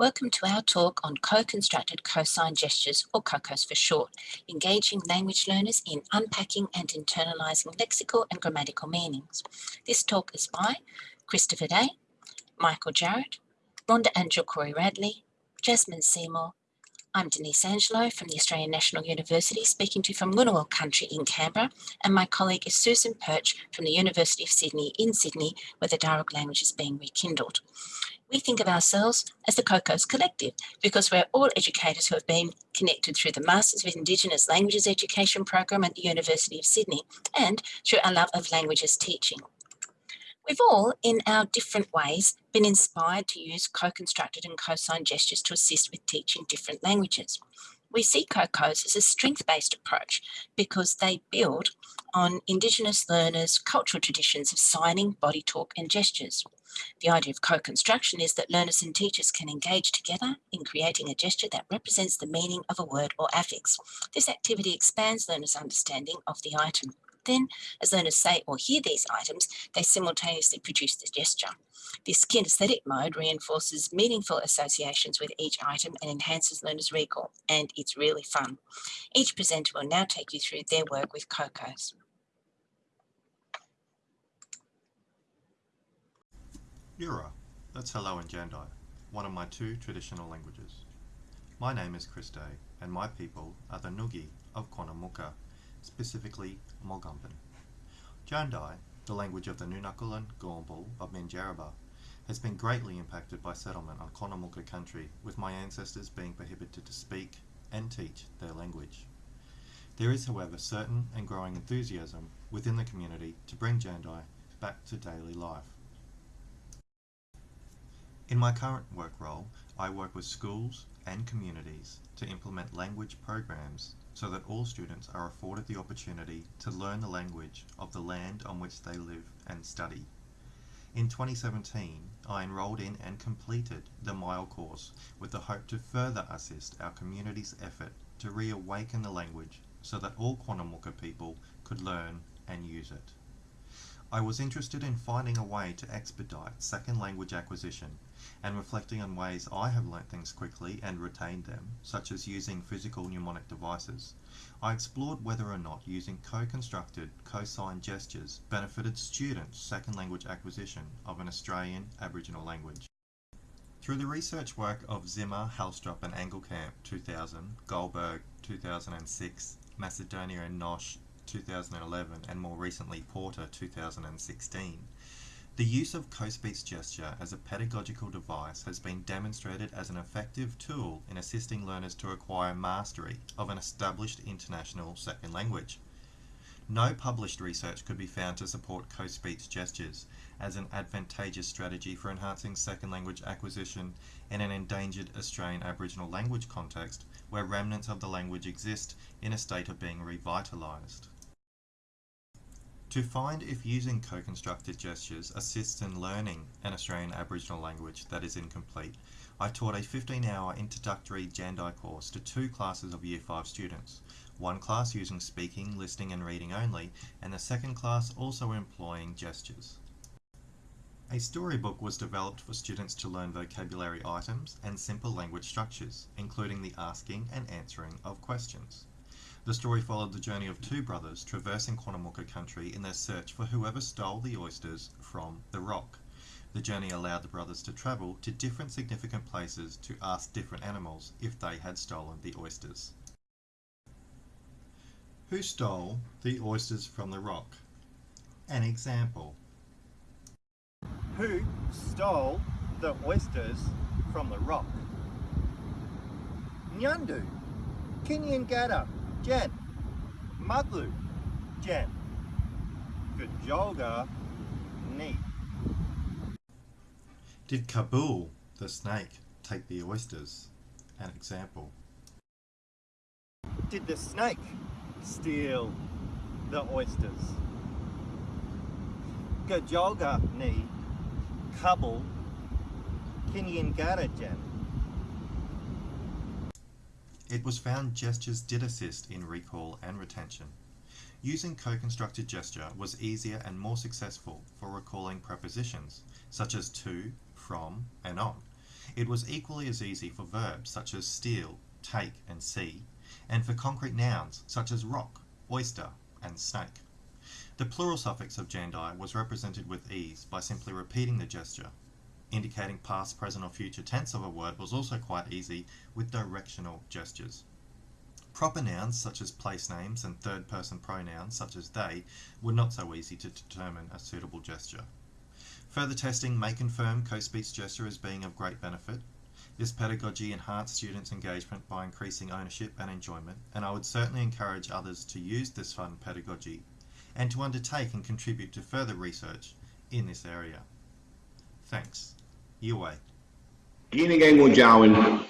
Welcome to our talk on co-constructed cosine gestures, or COCOs for short, engaging language learners in unpacking and internalising lexical and grammatical meanings. This talk is by Christopher Day, Michael Jarrett, Rhonda Anjukuri Radley, Jasmine Seymour, I'm Denise Angelo from the Australian National University speaking to you from Ngunnawal country in Canberra and my colleague is Susan Poetsch from the University of Sydney in Sydney where the Darug language is being rekindled. We think of ourselves as the COCOS Collective because we're all educators who have been connected through the Masters of Indigenous Languages Education program at the University of Sydney and through our love of languages teaching. We've all, in our different ways, been inspired to use co-constructed and cosine gestures to assist with teaching different languages. We see COCOs as a strength-based approach because they build on Indigenous learners' cultural traditions of signing, body talk and gestures. The idea of co-construction is that learners and teachers can engage together in creating a gesture that represents the meaning of a word or affix. This activity expands learners' understanding of the item. Then, as learners say or hear these items, they simultaneously produce the gesture. This kinesthetic mode reinforces meaningful associations with each item and enhances learners' recall, and it's really fun. Each presenter will now take you through their work with COCOs. Yura, that's hello in Jandai, one of my two traditional languages. My name is Chris Day, and my people are the Ngugi of Quandamooka, specifically Mogumban. Jandai, the language of the Ngunnawal Ngurmbul of Minjarrabul, has been greatly impacted by settlement on Quandamooka country, with my ancestors being prohibited to speak and teach their language. There is, however, certain and growing enthusiasm within the community to bring Jandai back to daily life. In my current work role, I work with schools and communities to implement language programs so that all students are afforded the opportunity to learn the language of the land on which they live and study. In 2017, I enrolled in and completed the MILE course with the hope to further assist our community's effort to reawaken the language so that all Quandamooka people could learn and use it. I was interested in finding a way to expedite second language acquisition and reflecting on ways I have learnt things quickly and retained them, such as using physical mnemonic devices. I explored whether or not using co-constructed cosine gestures benefited students' second language acquisition of an Australian Aboriginal language. Through the research work of Zimmer, Helstrup and Engelkamp 2000, Goldberg 2006, Macedonia and Knösche 2011 and more recently Porter 2016. The use of co-speech gesture as a pedagogical device has been demonstrated as an effective tool in assisting learners to acquire mastery of an established international second language. No published research could be found to support co-speech gestures as an advantageous strategy for enhancing second language acquisition in an endangered Australian Aboriginal language context where remnants of the language exist in a state of being revitalised. To find if using co-constructed gestures assists in learning an Australian Aboriginal language that is incomplete, I taught a 15-hour introductory Jandai course to two classes of Year 5 students, one class using speaking, listening and reading only, and the second class also employing gestures. A storybook was developed for students to learn vocabulary items and simple language structures, including the asking and answering of questions. The story followed the journey of two brothers traversing Quandamooka country in their search for whoever stole the oysters from the rock. The journey allowed the brothers to travel to different significant places to ask different animals if they had stolen the oysters. Who stole the oysters from the rock? An example. Who stole the oysters from the rock? Nyandu, Kinyangada, Jen, Madlu, Jen, Gajoga, Neat. Did Kabul, the snake, take the oysters? An example. Did the snake steal the oysters? Gajoga ni Kabul Kinyangada Jen. It was found gestures did assist in recall and retention. Using co-constructed gesture was easier and more successful for recalling prepositions, such as to, from, and on. It was equally as easy for verbs such as steal, take, and see, and for concrete nouns such as rock, oyster, and snake. The plural suffix of jandai was represented with ease by simply repeating the gesture. Indicating past, present, or future tense of a word was also quite easy with directional gestures. Proper nouns such as place names and third person pronouns such as they were not so easy to determine a suitable gesture. Further testing may confirm co-speech gesture as being of great benefit. This pedagogy enhanced students' engagement by increasing ownership and enjoyment, and I would certainly encourage others to use this fun pedagogy and to undertake and contribute to further research in this area. Thanks.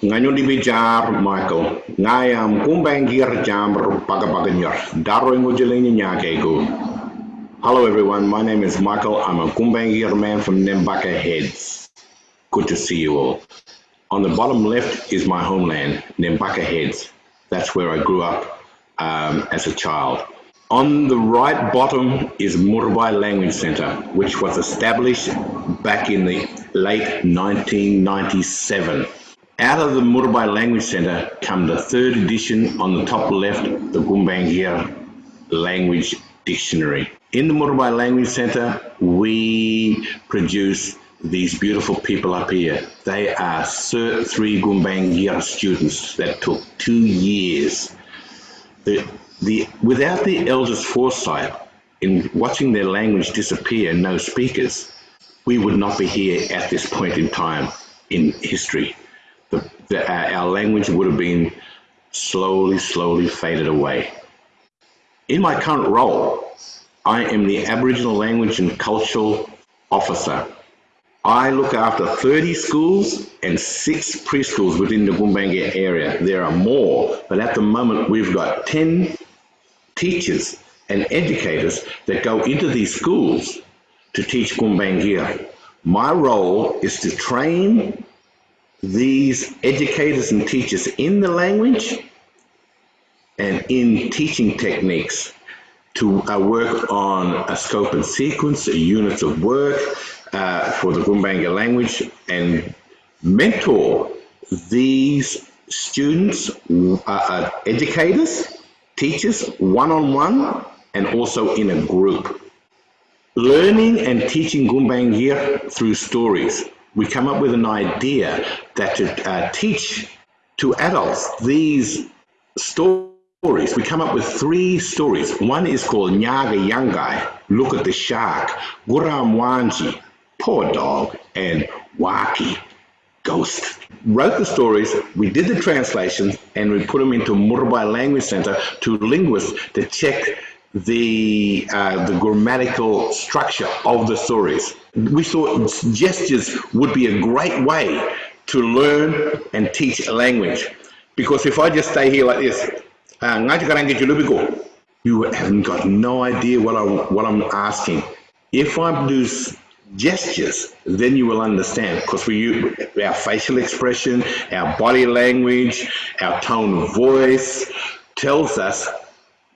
Ngayon di bijar Michael ngayam Gumbaynggirr jamr pagapaganyor daro. Hello everyone, my name is Michael. I'm a Gumbaynggirr man from Nambucca Heads. Good to see you all. On the bottom left is my homeland, Nambucca Heads. That's where I grew up um, as a child. On the right bottom is Muurrbay Language Center, which was established back in the late 1997. Out of the Muurrbay Language Center come the third edition on the top left, the Gumbaynggirr Language Dictionary. In the Muurrbay Language Center, we produce these beautiful people up here. They are Cert 3 Gumbaynggirr students that took two years. The the, without the elders' foresight in watching their language disappear, no speakers, we would not be here at this point in time in history. The, the, uh, our language would have been slowly, slowly faded away. In my current role, I am the Aboriginal Language and Cultural Officer. I look after 30 schools and six preschools within the Gumbaynggirr area. There are more, but at the moment we've got 10 teachers and educators that go into these schools to teach Gumbaynggirr. My role is to train these educators and teachers in the language and in teaching techniques to uh, work on a scope and sequence, units of work uh, for the Gumbaynggirr language and mentor these students, uh, uh educators, teachers one-on-one and also in a group. Learning and teaching Gumbaynggirr through stories. We come up with an idea that to uh, teach to adults these stories. We come up with three stories. One is called Nyaga Yangai, Look at the Shark, Guram Wanji, Poor Dog, and Waki, Ghost wrote the stories, we did the translations, and we put them into Muurrbay Language Center to linguists to check the uh, the grammatical structure of the stories. We thought gestures would be a great way to learn and teach a language. Because if I just stay here like this, uh, you haven't got no idea what I'm, what I'm asking. If I do gestures, then you will understand because we use our facial expression, our body language, our tone of voice tells us,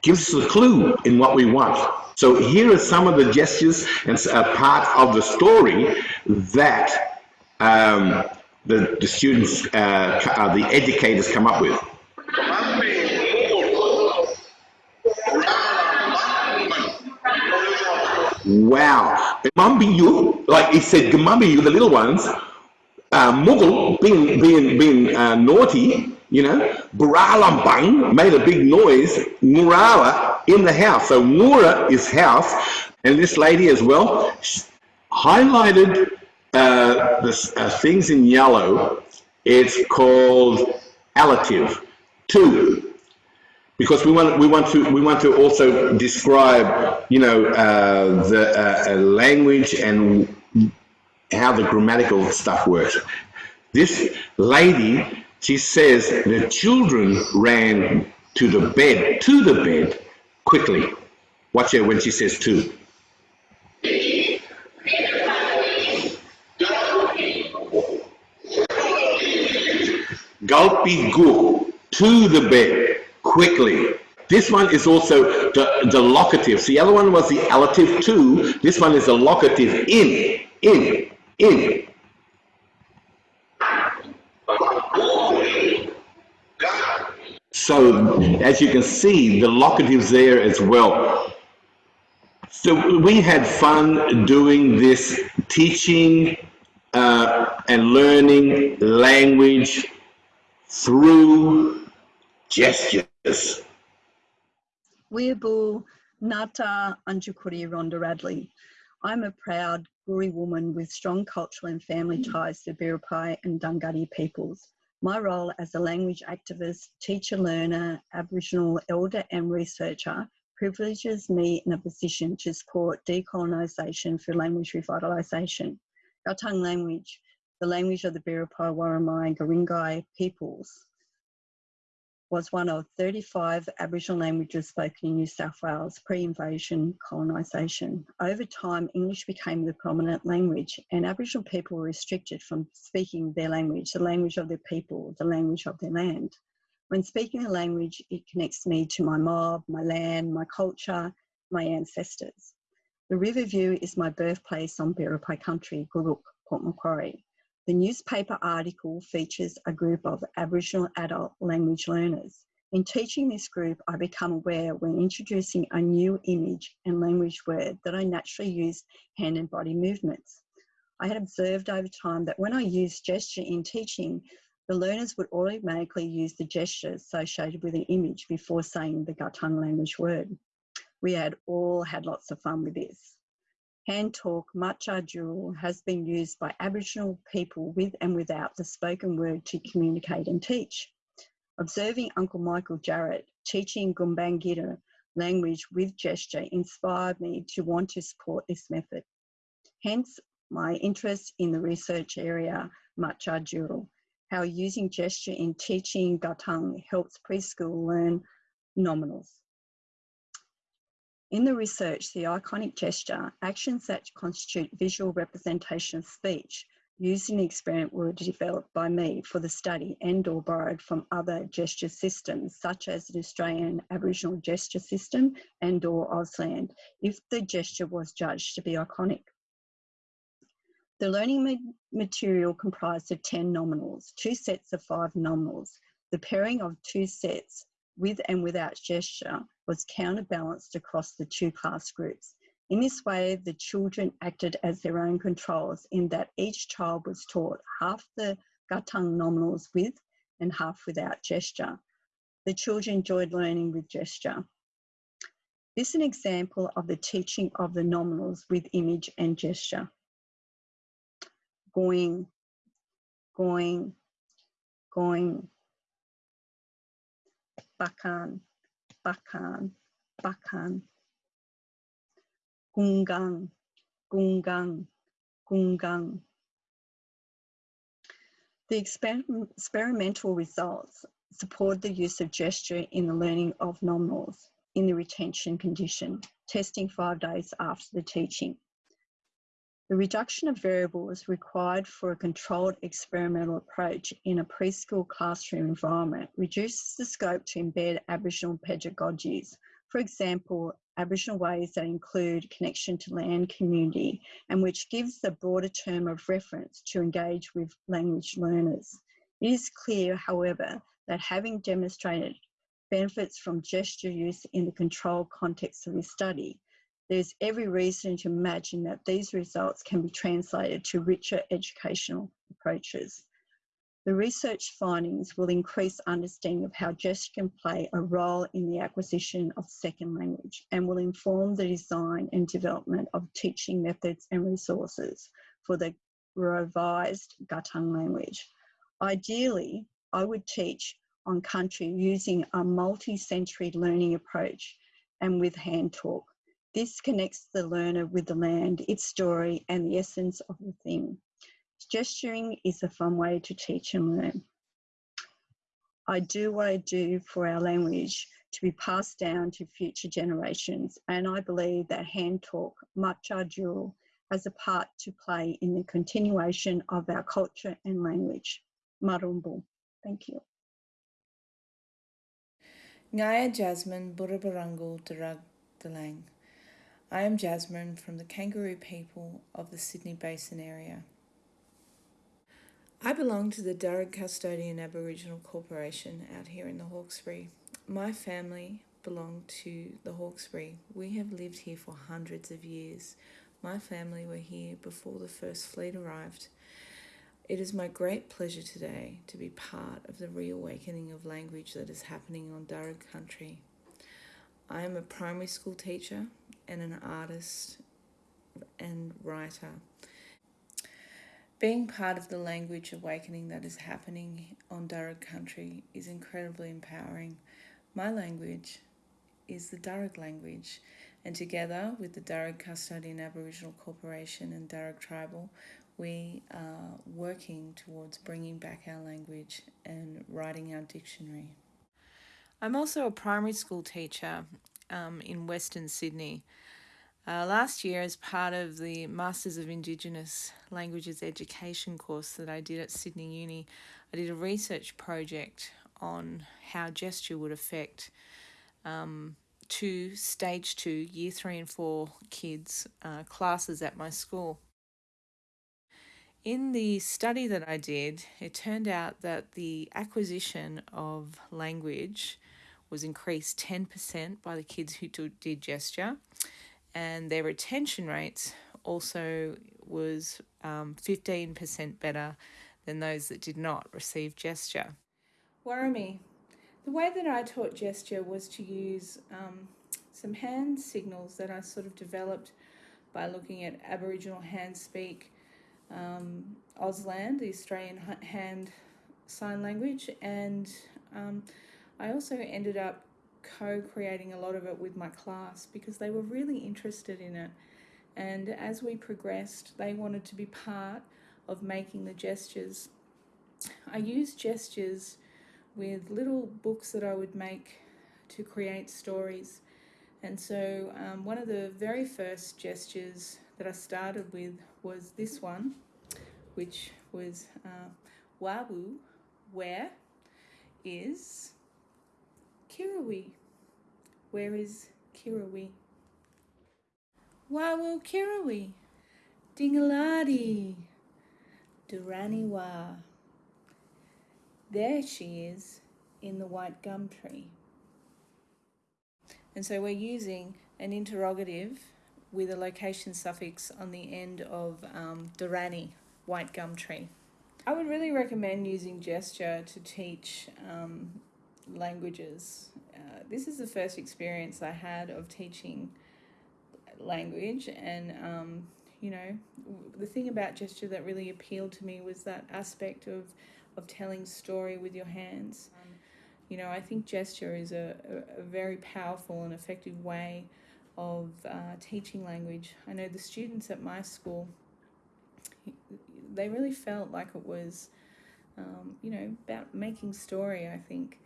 gives us a clue in what we want. So here are some of the gestures and a part of the story that um, the, the students, uh, uh, the educators come up with. Wow. Gamambiyu, like he said, Gamambiyu, the little ones, uh, Mughal, being, being, being uh, naughty, you know, Buralambang made a big noise, Murala in the house. So Mura is house, and this lady as well highlighted uh, the uh, things in yellow. It's called allative, two because we want we want to we want to also describe you know uh, the uh, language and how the grammatical stuff works. This lady, she says the children ran to the bed to the bed quickly. Watch her when she says to. Gulpy go to the bed quickly. This one is also the, the locative. the other one was the allative to. This one is the locative in, in, in. So as you can see, the locatives there as well. So we had fun doing this teaching uh, and learning language through gestures. Weeaboo Nata Anjukuri Rhonda Radley. I'm a proud Guri woman with strong cultural and family ties to Biripi and Dunghutti peoples. My role as a language activist, teacher learner, Aboriginal elder and researcher privileges me in a position to support decolonisation through language revitalisation. Our tongue language, the language of the Biripi, Worimi and Guringai peoples, was one of 35 Aboriginal languages spoken in New South Wales pre-invasion colonisation. Over time, English became the prominent language and Aboriginal people were restricted from speaking their language, the language of their people, the language of their land. When speaking a language, it connects me to my mob, my land, my culture, my ancestors. The Riverview is my birthplace on Biripi country, Guruk, Port Macquarie. The newspaper article features a group of Aboriginal adult language learners. In teaching this group, I become aware when introducing a new image and language word that I naturally use hand and body movements. I had observed over time that when I used gesture in teaching, the learners would automatically use the gesture associated with an image before saying the Gatang language word. We had all had lots of fun with this. Hand talk, Matcha has been used by Aboriginal people with and without the spoken word to communicate and teach. Observing Uncle Michael Jarrett teaching Gumbaynggirr language with gesture inspired me to want to support this method. Hence, my interest in the research area Matcha how using gesture in teaching Gatang helps preschool learn nominals. In the research, the iconic gesture, actions that constitute visual representation of speech, used in the experiment were developed by me for the study and or borrowed from other gesture systems, such as the Australian Aboriginal gesture system and or Auslan, if the gesture was judged to be iconic. The learning material comprised of 10 nominals, two sets of five nominals. The pairing of two sets with and without gesture was counterbalanced across the two class groups. In this way, the children acted as their own controls in that each child was taught half the Gatang nominals with and half without gesture. The children enjoyed learning with gesture. This is an example of the teaching of the nominals with image and gesture. Going, going, going, bakan, bakan, bakan. Gungang, gungang, gungang. The experimental results support the use of gesture in the learning of nominals in the retention condition, testing five days after the teaching. The reduction of variables required for a controlled experimental approach in a preschool classroom environment reduces the scope to embed Aboriginal pedagogies, for example, Aboriginal ways that include connection to land community and which gives a broader term of reference to engage with language learners. It is clear, however, that having demonstrated benefits from gesture use in the controlled context of this study, there's every reason to imagine that these results can be translated to richer educational approaches. The research findings will increase understanding of how gesture can play a role in the acquisition of second language and will inform the design and development of teaching methods and resources for the revised Gatang language. Ideally, I would teach on country using a multi-sensory learning approach and with hand talk this connects the learner with the land, its story, and the essence of the thing. Gesturing is a fun way to teach and learn. I do what I do for our language to be passed down to future generations, and I believe that hand talk, Matcha Jewel, has a part to play in the continuation of our culture and language. Marumbu. Thank you. Ngaya Jasmine Burabarangal Darug Dalang. I am Jasmine from the Kangaroo people of the Sydney Basin area. I belong to the Darug Custodian Aboriginal Corporation out here in the Hawkesbury. My family belong to the Hawkesbury. We have lived here for hundreds of years. My family were here before the first fleet arrived. It is my great pleasure today to be part of the reawakening of language that is happening on Darug country. I am a primary school teacher and an artist and writer. Being part of the language awakening that is happening on Darug country is incredibly empowering. My language is the Darug language, and together with the Darug Custodian Aboriginal Corporation and Darug Tribal, we are working towards bringing back our language and writing our dictionary. I'm also a primary school teacher um, in Western Sydney. Uh, last year, as part of the Masters of Indigenous Languages Education course that I did at Sydney Uni, I did a research project on how gesture would affect um, two stage two, year three and four kids' uh, classes at my school. In the study that I did, it turned out that the acquisition of language was increased 10% by the kids who did gesture, and their retention rates also was um, 15% better than those that did not receive gesture. Warami, the way that I taught gesture was to use um, some hand signals that I sort of developed by looking at Aboriginal hand speak, um, Auslan, the Australian hand sign language, and um, I also ended up co-creating a lot of it with my class because they were really interested in it. And as we progressed, they wanted to be part of making the gestures. I used gestures with little books that I would make to create stories. And so um, one of the very first gestures that I started with was this one, which was uh, Wawu, where is Kirawi? Where is Kirawi? Wawu Kirawi, Dingaladi, Duraniwa. There she is in the white gum tree. And so we're using an interrogative with a location suffix on the end of um, Durrani, white gum tree. I would really recommend using gesture to teach um, languages. Uh, this is the first experience I had of teaching language and um, you know the thing about gesture that really appealed to me was that aspect of of telling story with your hands. Um, you know, I think gesture is a, a, very powerful and effective way of uh, teaching language. I know the students at my school, they really felt like it was, um, you know, about making story, I think.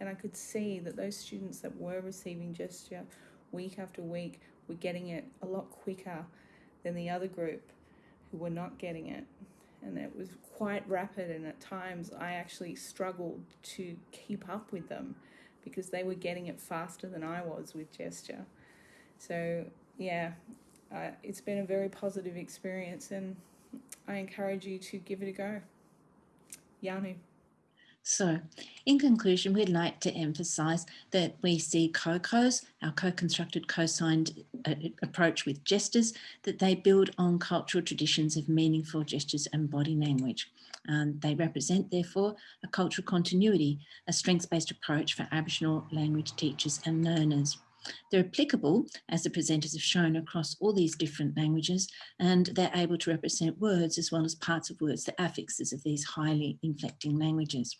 And, I could see that those students that were receiving gesture week after week were getting it a lot quicker than the other group who were not getting it and it was quite rapid and at times I actually struggled to keep up with them because they were getting it faster than I was with gesture. So yeah, uh, it's been a very positive experience and I encourage you to give it a go. Yanu. So, in conclusion, we'd like to emphasise that we see COCOs, our co-constructed co-signed uh, approach with gestures, that they build on cultural traditions of meaningful gestures and body language. Um, they represent, therefore, a cultural continuity, a strengths-based approach for Aboriginal language teachers and learners. They're applicable, as the presenters have shown, across all these different languages, and they're able to represent words as well as parts of words, the affixes of these highly inflecting languages.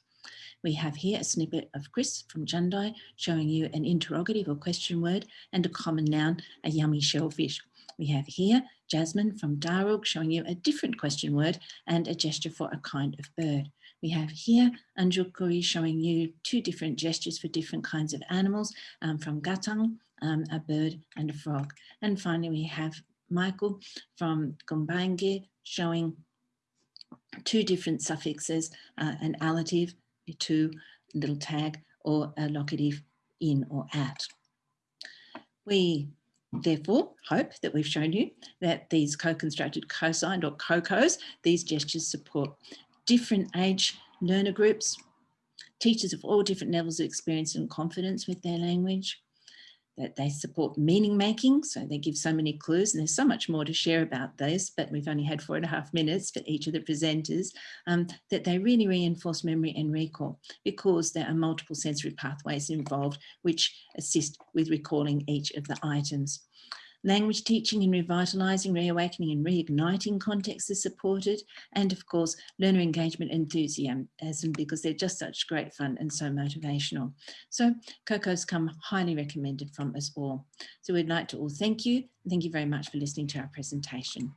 We have here a snippet of Chris from Jandai showing you an interrogative or question word and a common noun, a yummy shellfish. We have here Jasmine from Darug showing you a different question word and a gesture for a kind of bird. We have here Anjukuri showing you two different gestures for different kinds of animals um, from Gatang, um, a bird and a frog. And finally, we have Michael from Gumbaynggirr showing two different suffixes, uh, an allative to little tag or a locative in or at. We therefore hope that we've shown you that these co-constructed co-signed or COCOs, these gestures support different age learner groups, teachers of all different levels of experience and confidence with their language, that they support meaning making. So they give so many clues and there's so much more to share about this, but we've only had four and a half minutes for each of the presenters, um, that they really reinforce memory and recall because there are multiple sensory pathways involved which assist with recalling each of the items. Language teaching and revitalising, reawakening and reigniting contexts is supported. And of course, learner engagement enthusiasm because they're just such great fun and so motivational. So COCO's come highly recommended from us all. So we'd like to all thank you. Thank you very much for listening to our presentation.